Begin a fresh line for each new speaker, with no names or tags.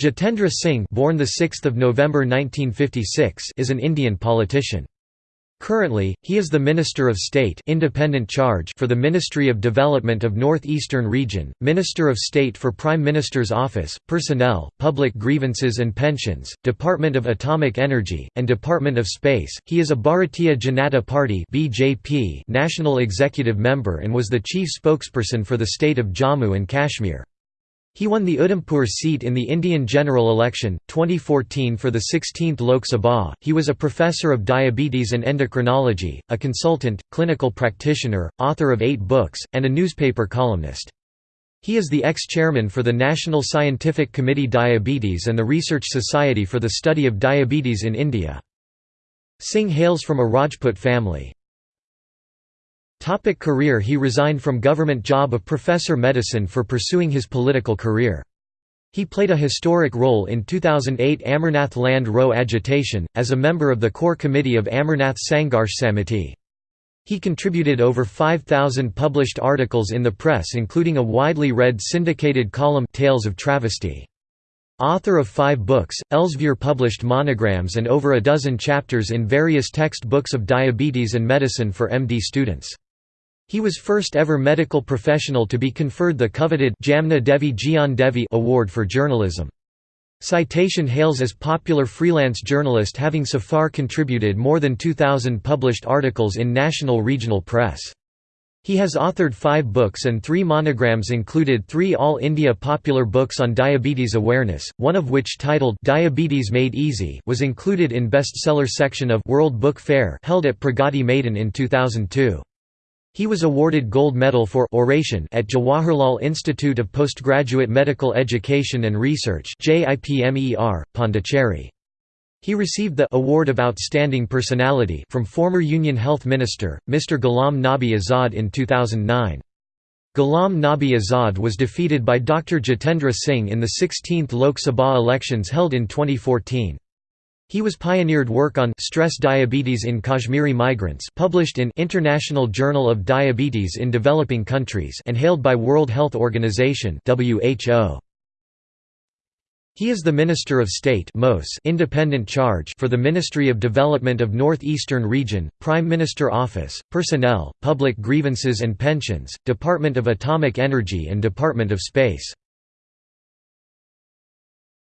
Jitendra Singh born the 6th of November 1956 is an Indian politician. Currently, he is the Minister of State independent charge for the Ministry of Development of Northeastern Region, Minister of State for Prime Minister's Office, Personnel, Public Grievances and Pensions, Department of Atomic Energy, and Department of Space. He is a Bharatiya Janata Party (BJP) national executive member and was the chief spokesperson for the state of Jammu and Kashmir. He won the Udhampur seat in the Indian general election, 2014 for the 16th Lok Sabha. He was a professor of diabetes and endocrinology, a consultant, clinical practitioner, author of eight books, and a newspaper columnist. He is the ex-chairman for the National Scientific Committee Diabetes and the Research Society for the Study of Diabetes in India. Singh hails from a Rajput family. Topic career He resigned from government job of professor medicine for pursuing his political career. He played a historic role in 2008 Amarnath Land Row agitation, as a member of the core committee of Amarnath Sangharsh Samiti. He contributed over 5,000 published articles in the press including a widely read syndicated column Tales of Travesty. Author of five books, Elsevier published monograms and over a dozen chapters in various text books of diabetes and medicine for MD students. He was first ever medical professional to be conferred the coveted Jamna Devi Gyan Devi Award for journalism. Citation hails as popular freelance journalist having so far contributed more than 2,000 published articles in national regional press. He has authored five books and three monograms included three All India popular books on diabetes awareness, one of which titled Diabetes Made Easy was included in bestseller section of World Book Fair held at Pragati Maidan in 2002. He was awarded gold medal for oration at Jawaharlal Institute of Postgraduate Medical Education and Research Pondicherry. He received the Award of Outstanding Personality from former Union Health Minister, Mr. Ghulam Nabi Azad in 2009. Ghulam Nabi Azad was defeated by Dr. Jitendra Singh in the 16th Lok Sabha elections held in 2014. He was pioneered work on stress diabetes in Kashmiri migrants published in International Journal of Diabetes in Developing Countries and hailed by World Health Organization WHO. He is the Minister of State independent charge for the Ministry of Development of Northeastern Region, Prime Minister Office, Personnel, Public Grievances and Pensions, Department of Atomic Energy and Department of Space.